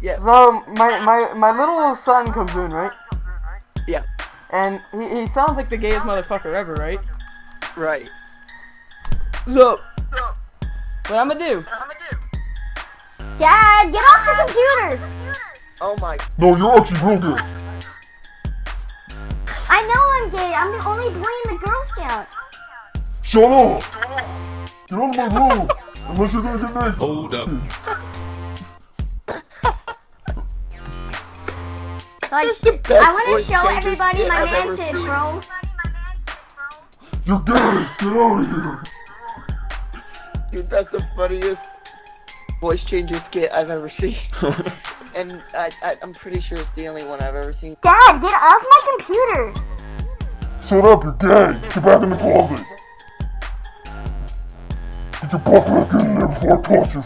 Yeah. So my my my little son comes in, right? Yeah. And he, he sounds like the gayest motherfucker ever, right? Right. So what I'm gonna do? Dad, get off the computer! Oh my. No, you're actually real good. I know I'm gay. I'm the only boy in the Girl Scout. Shut up! Get out of my room! Unless you're gonna get naked. Hold up. Like, That's the best I want to show changer everybody skit my I've ever mantis, seen. bro. You're gay! Get out of here! Dude, that's the funniest voice changer skit I've ever seen. and I, I, I'm pretty sure it's the only one I've ever seen. Dad, get off my computer. Shut up, you're gay! Get back in the closet! Get your butt back in there before I toss your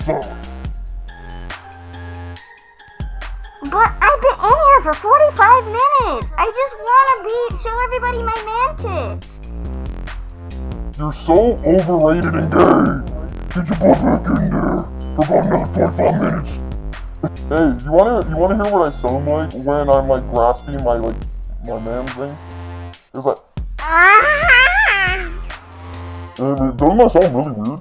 for 45 minutes. I just want to be show everybody my mantis. You're so overrated and gay! Get your butt back in there for about another 45 minutes! Hey, you wanna you wanna hear what I sound like when I'm like grasping my like my man thing? It's like and it doesn't that sound really weird?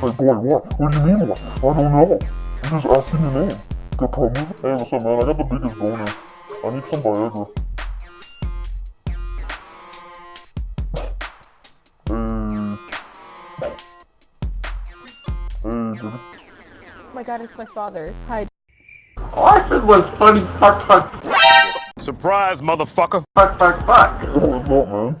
Like boy, what? What do you mean what? I don't know. I'm just asking your name. Got a problem? Hey, what's up man? I got the biggest boner. I need some Viagra. Hey. Hey, baby. Oh my god, it's my father. Hi. All I said was funny fuck fuck Surprise, motherfucker. fuck fuck fuck. Oh, what's up, man?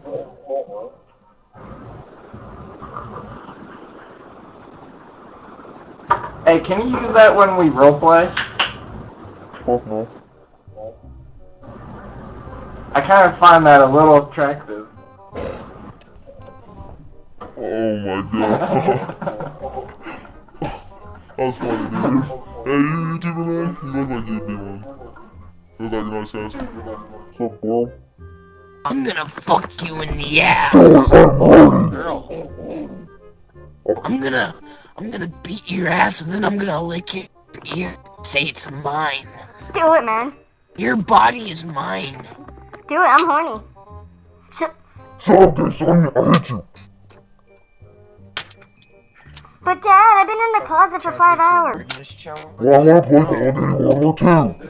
Hey, can you use that when we roleplay? Fuck no. I kind of find that a little attractive. Oh my god. that was funny, dude. Hey, you YouTuber man? You look like you do one. Look like you know what I'm saying? What's up, bro? I'm gonna fuck you in the ass. Girl. I'm gonna, I'm gonna beat your ass and then I'm gonna lick your ear. Say it's mine. Do it, man. Your body is mine. Do it. I'm horny. Sh- Shut up, gay. I hate you. but Dad, I've been in the closet for five hours. Well, I wanna play Call of Duty World War II. Hey.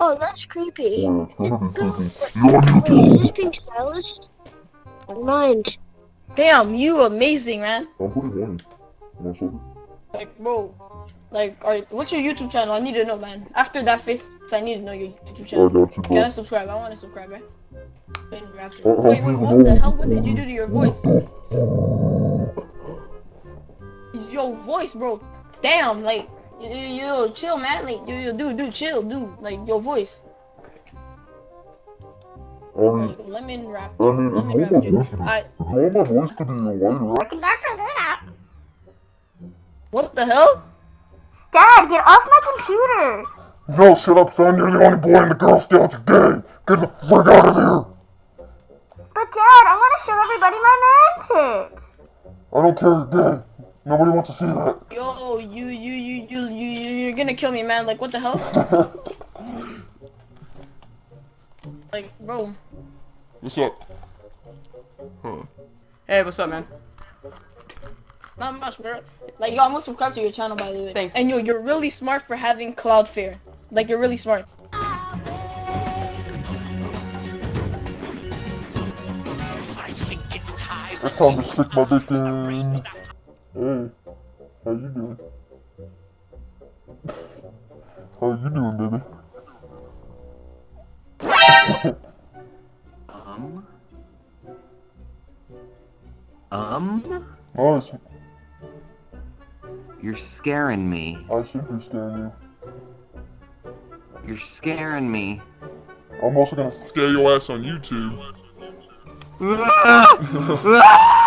Oh, that's creepy. Oh, yeah, it's Is, gonna be uh, creepy. You on wait, is this YouTube? being stylist? Never mind. Damn, you amazing, man. I'm pretty horny. What's up? Like, bro. Like, alright, what's your YouTube channel? I need to know, man. After that face, I need to know your YouTube I channel. got you, Can I subscribe? I want to subscribe, right? Wait, wait, Uh, wait, wait, what the hell? What did you do to your voice? Your voice, bro. Damn, like, you, you, you chill, man. Like, you, you, dude, dude, chill, dude. Like, your voice. I mean, Like, lemon rap. I mean, Lemon rap, it's dude. normal voice to be. I, It's normal voice to be whiter. What the hell? Dad, get off my computer. No, shut up, son. You're the only boy in the Girl Scouts. You're gay. Get the frick out of here. But Dad, I want to show everybody my mantis. I don't care. You're gay. Nobody wants to see that. Yo, you, you, you, you, you, you, you're gonna kill me, man. Like, what the hell? Like, bro. What's up? Huh. Hey, what's up, man? Not much, bro. Like, yo, I'm gonna subscribe to your channel, by the way. Thanks. And yo, you're really smart for having Cloudflare. Like, you're really smart. It's time. It's time to stick my dick in. Hey, how you doing? How you doing, baby? Um. Um. Nice. You're scaring me. I should be scaring you. You're scaring me. I'm also gonna scare your ass on YouTube.